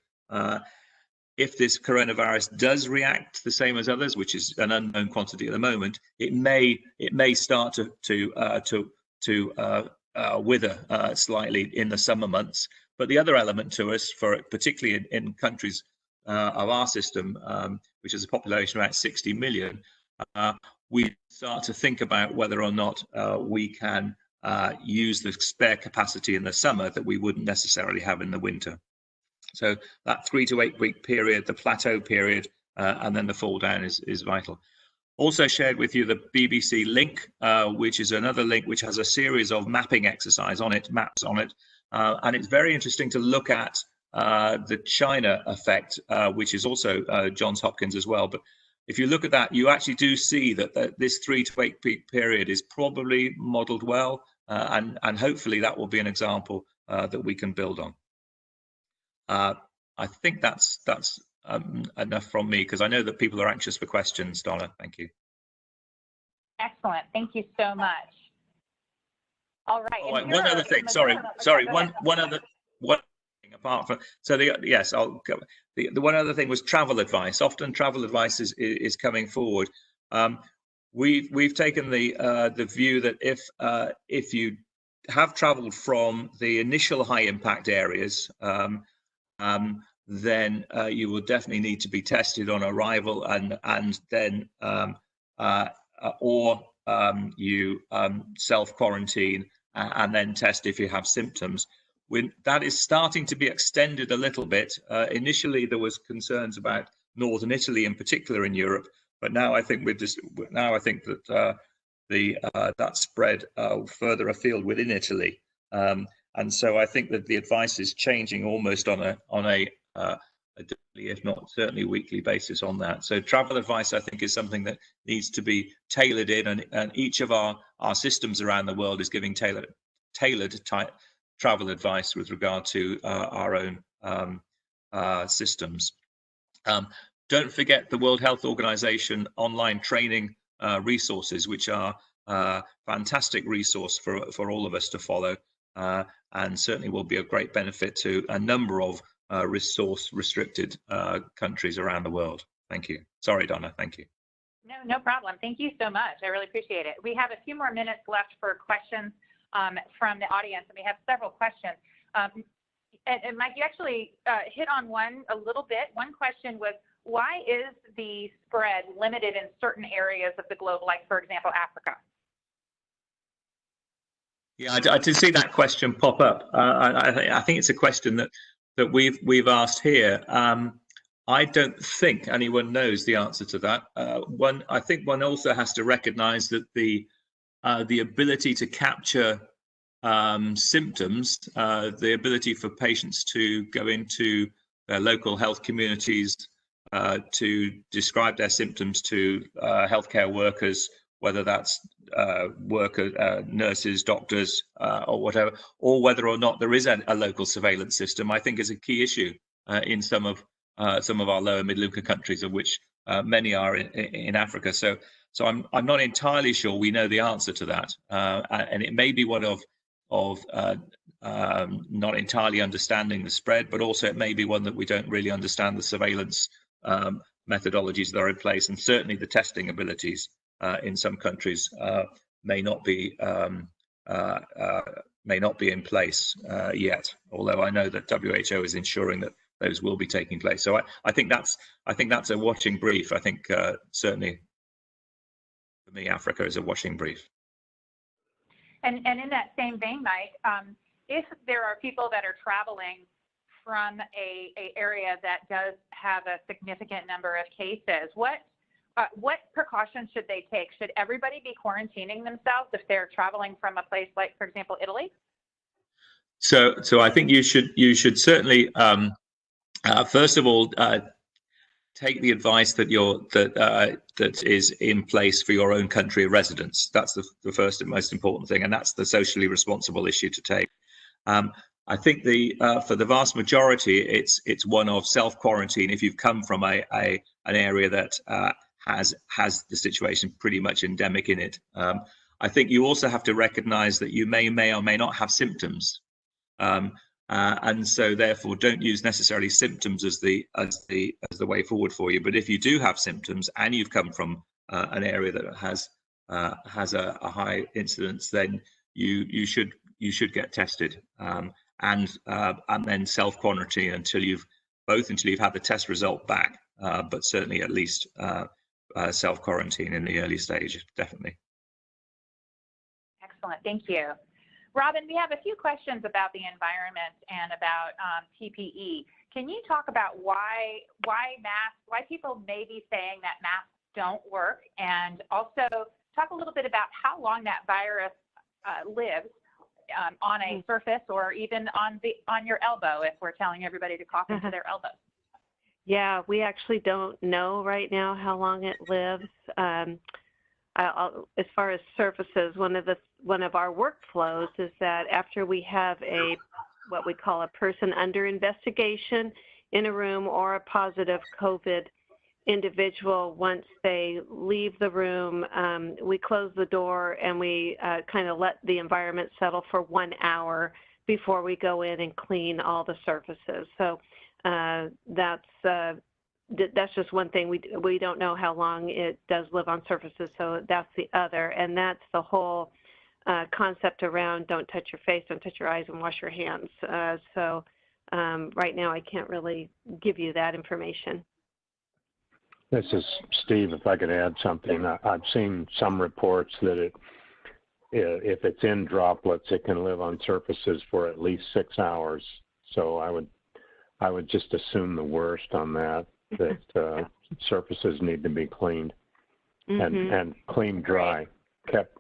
if this coronavirus does react the same as others, which is an unknown quantity at the moment, it may it may start to to uh, to to uh, uh, wither uh, slightly in the summer months. But the other element to us, for particularly in, in countries uh, of our system, um, which is a population of about 60 million, uh, we start to think about whether or not we can use the spare capacity in the summer that we wouldn't necessarily have in the winter. So that three to eight week period, the plateau period, uh, and then the fall down is, is vital. Also shared with you the BBC link, uh, which is another link which has a series of mapping exercise on it, maps on it. Uh, and it's very interesting to look at uh, the China effect, uh, which is also uh, Johns Hopkins as well. But if you look at that, you actually do see that, that this three to eight week period is probably modeled well. and, and hopefully that will be an example that we can build on. Uh, I think that's that's um, enough from me because I know that people are anxious for questions. Donna, thank you. Excellent. Thank you so much. All right. Oh, one other thing. Sorry, sorry. One one other one thing apart from so the yes, I'll go. The, the one other thing was travel advice. Often travel advice is is coming forward. Um, we've we've taken the uh, the view that if uh, if you have travelled from the initial high impact areas. Um, um, then uh, you will definitely need to be tested on arrival and and then um, uh, uh or um, you um, self quarantine and then test if you have symptoms. When that is starting to be extended a little bit. Uh, initially, there was concerns about northern Italy in particular in Europe, but now I think with this, now I think that uh, the uh, that spread further afield within Italy. Um, and so I think that the advice is changing almost on a on a, uh, a daily, if not certainly weekly basis on that. So travel advice, I think, is something that needs to be tailored in, and, and each of our our systems around the world is giving tailored tailored travel advice with regard to uh, our own um, uh, systems. Um, don't forget the World Health Organization online training uh, resources, which are uh, fantastic resource for, for all of us to follow. Uh, and certainly will be a great benefit to a number of uh, resource restricted uh, countries around the world. Thank you. Sorry, Donna. Thank you. No, no problem. Thank you so much. I really appreciate it. We have a few more minutes left for questions um, from the audience, and we have several questions. Um, and, and, Mike, you actually uh, hit on one a little bit. One question was, why is the spread limited in certain areas of the globe, like, for example, Africa? Yeah, I, I did see that question pop up. Uh, I, I, think it's a question that that we've we've asked here. Um, I don't think anyone knows the answer to that. Uh, one, I think one also has to recognise that the uh, the ability to capture um, symptoms, uh, the ability for patients to go into their local health communities uh, to describe their symptoms to uh, healthcare workers whether that's uh, worker, uh, nurses, doctors, uh, or whatever, or whether or not there is a, a local surveillance system, I think is a key issue uh, in some of uh, some of our lower middle income countries, of which uh, many are in, in, Africa. So, so I'm I'm not entirely sure we know the answer to that, and it may be one of of um, not entirely understanding the spread, but also it may be one that we don't really understand the surveillance um, methodologies that are in place, and certainly the testing abilities in some countries uh, may not be um, uh, may not be in place yet. Although I know that WHO is ensuring that those will be taking place. So I, I think that's I think that's a watching brief. I think certainly for me, Africa is a watching brief. And and in that same vein, Mike, um, if there are people that are traveling from a, a area that does have a significant number of cases, what uh, what precautions should they take? Should everybody be quarantining themselves if they're traveling from a place like, for example, Italy? So, so I think you should you should certainly um, uh, first of all uh, take the advice that you're that uh, that is in place for your own country of residence. That's the, the first and most important thing, and that's the socially responsible issue to take. Um, I think the uh, for the vast majority, it's it's one of self quarantine. If you've come from a, a an area that uh, has has the situation pretty much endemic in it, um, I think you also have to recognise that you may may or may not have symptoms. Um, uh, and so therefore don't use necessarily symptoms as the as the as the way forward for you. But if you do have symptoms and you've come from uh, an area that has uh, has a, a, high incidence then you you should you should get tested. Um, and uh, and then self quarantine until you've both until you've had the test result back uh, but certainly at least uh, self quarantine in the early stage definitely excellent thank you Robin, we have a few questions about the environment and about um, PPE. Can you talk about why why masks, why people may be saying that masks don't work, and also talk a little bit about how long that virus uh, lives um, on a mm. surface or even on the on your elbow if we're telling everybody to cough into their elbow. Yeah, we actually don't know right now how long it lives. Um, I'll, as far as surfaces, one of the one of our workflows is that after we have a what we call a person under investigation in a room or a positive COVID individual, once they leave the room, um, we close the door and we uh, kind of let the environment settle for one hour before we go in and clean all the surfaces. So that's uh, that's just one thing. We we don't know how long it does live on surfaces, so that's the other, and that's the whole uh, concept around don't touch your face, don't touch your eyes, and wash your hands. Uh, so um, right now, I can't really give you that information. This is Steve. If I could add something, I've seen some reports that it, if it's in droplets, it can live on surfaces for at least six hours. So I would, I would just assume the worst on that. (laughs) That uh, surfaces need to be cleaned mm-hmm. and and cleaned dry, kept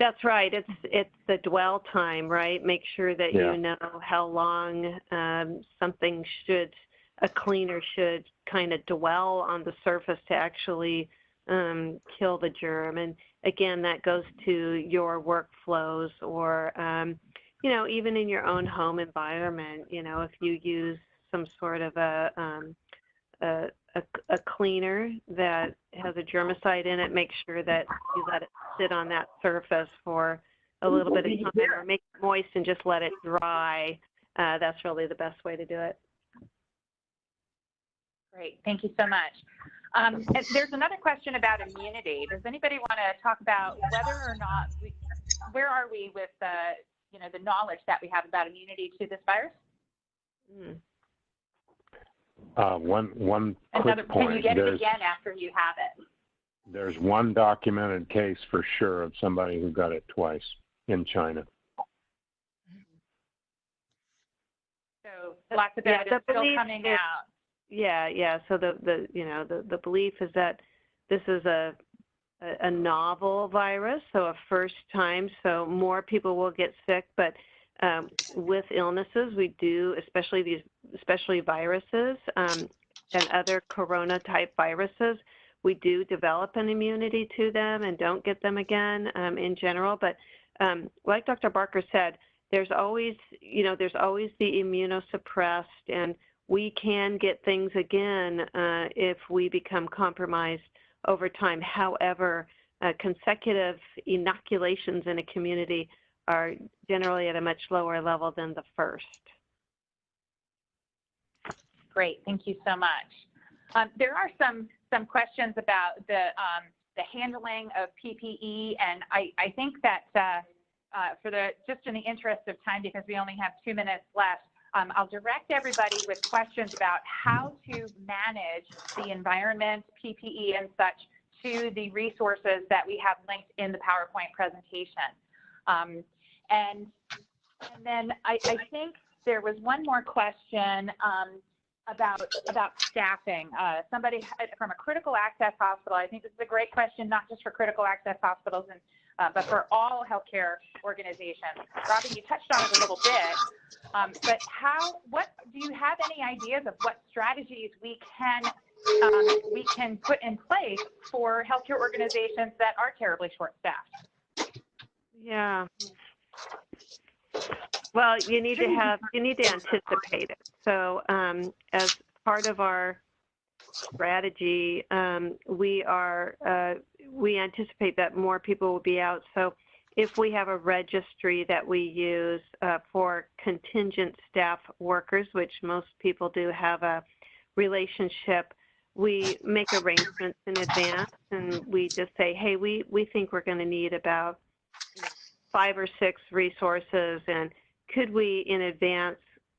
that's right. It's it's the dwell time, right? Make sure that yeah. you know how long um, something should a cleaner should kind of dwell on the surface to actually um, kill the germ. And again, that goes to your workflows or um, you know even in your own home environment. You know if you use some sort of a, um, a a, a, cleaner that has a germicide in it, make sure that you let it sit on that surface for a little bit of time or make it moist and just let it dry. Uh, that's really the best way to do it. Great, thank you so much. Um, there's another question about immunity. Does anybody want to talk about whether or not, we, where are we with the, you know, the knowledge that we have about immunity to this virus? Mm. Uh, one one Another, quick point. Can you get it again after you have it? There's one documented case for sure of somebody who got it twice in China. So lots of yeah, evidence still coming is, out. Yeah, yeah. So the the you know the the belief is that this is a a, novel virus, so a first time. So more people will get sick, but um, with illnesses, we do, especially these, especially viruses um, and other corona type viruses, we do develop an immunity to them and don't get them again um, in general. But um, like Dr. Barker said, there's always, you know, there's always the immunosuppressed, and we can get things again uh, if we become compromised over time. However, uh, consecutive inoculations in a community are generally at a much lower level than the first. Great, thank you so much. Um, there are some some questions about the um, the handling of PPE, and I, I think that uh, uh, for the just in the interest of time, because we only have two minutes left, um, I'll direct everybody with questions about how to manage the environment, PPE, and such to the resources that we have linked in the PowerPoint presentation. Um, and, and then I, I think there was one more question um, about about staffing. Uh, somebody from a critical access hospital. I think this is a great question, not just for critical access hospitals and uh, but for all healthcare organizations. Robin, you touched on it a little bit, um, but how, what, do you have any ideas of what strategies we can, um, we can put in place for healthcare organizations that are terribly short-staffed? Yeah. Well, you need to have, you need to anticipate it. So um, as part of our strategy, um, we are, uh, we anticipate that more people will be out. So if we have a registry that we use uh, for contingent staff workers, which most people do have a relationship, we make arrangements in advance and we just say, hey, we, we think we're going to need about five or six resources and could we in advance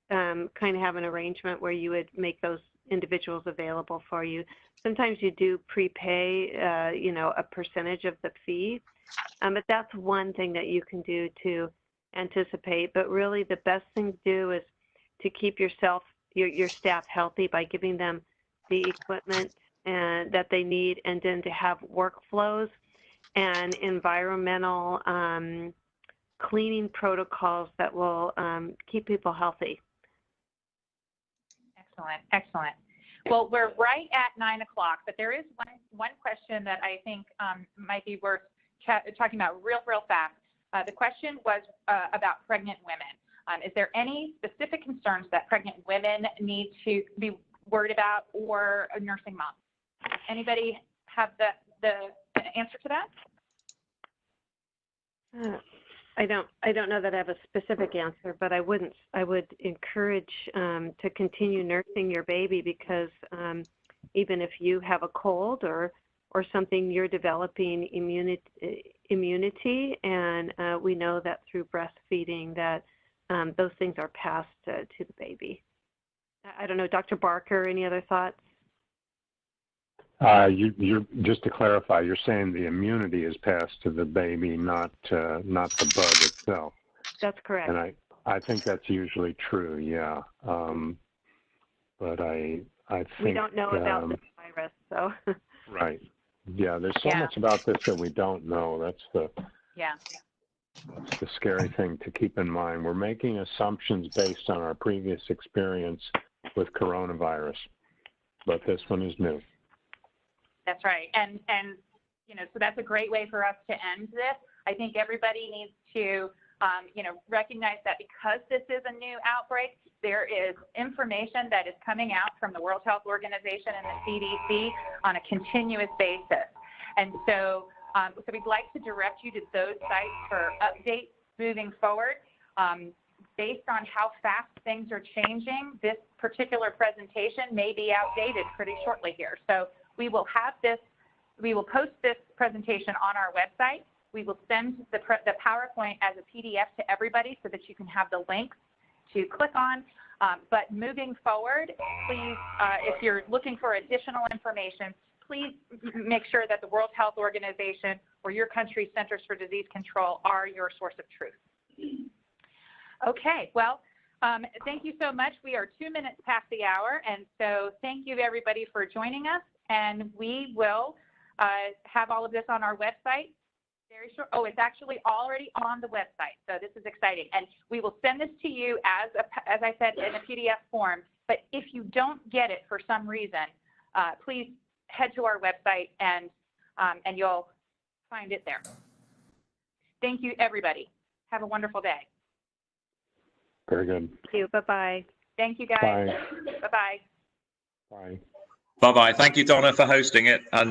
um, kind of have an arrangement where you would make those individuals available for you sometimes you do prepay uh, you know a percentage of the fee um, but that's one thing that you can do to anticipate but really the best thing to do is to keep yourself your, your staff healthy by giving them the equipment and that they need and then to have workflows and environmental um, cleaning protocols that will um, keep people healthy. Excellent, excellent. Well, we're right at nine o'clock, but there is one, one question that I think um, might be worth talking about real, real fast. Uh, the question was uh, about pregnant women. Um, is there any specific concerns that pregnant women need to be worried about or a nursing moms? Anybody have the, the answer to that? Uh, I don't I don't know that I have a specific answer, but I wouldn't I would encourage um, to continue nursing your baby because um, even if you have a cold or or something, you're developing immunity immunity, and uh, we know that through breastfeeding that um, those things are passed uh, to the baby. I don't know, Dr. Barker, any other thoughts? Uh, you, you're just to clarify, you're saying the immunity is passed to the baby, not uh, not the bug itself. That's correct. And I, I think that's usually true. Yeah. Um, but I, I think we don't know about um, this virus, so. (laughs) right. Yeah. There's so Yeah. much about this that we don't know. That's the Yeah. that's the scary thing to keep in mind. We're making assumptions based on our previous experience with coronavirus, but this one is new. That's right. And, and, you know, so that's a great way for us to end this. I think everybody needs to, um, you know, recognize that because this is a new outbreak, there is information that is coming out from the World Health Organization and the CDC on a continuous basis. And so, um, so we'd like to direct you to those sites for updates moving forward. Um, based on how fast things are changing, this particular presentation may be outdated pretty shortly here. So we will have this, we will post this presentation on our website. We will send the, the PowerPoint as a PDF to everybody so that you can have the links to click on. Um, but moving forward, please, uh, if you're looking for additional information, please make sure that the World Health Organization or your country's Centers for Disease Control are your source of truth. Okay, well, um, thank you so much. We are two minutes past the hour, and so thank you everybody for joining us, and we will uh, have all of this on our website very short. Oh, it's actually already on the website, so this is exciting. And we will send this to you as, a, as I said, in a PDF form, but if you don't get it for some reason, uh, please head to our website and, um, and you'll find it there. Thank you, everybody. Have a wonderful day. Very good. Thank you. Bye-bye. Thank you, guys. Bye. Bye-bye. Bye. Bye bye. Thank you, Donna, for hosting it. And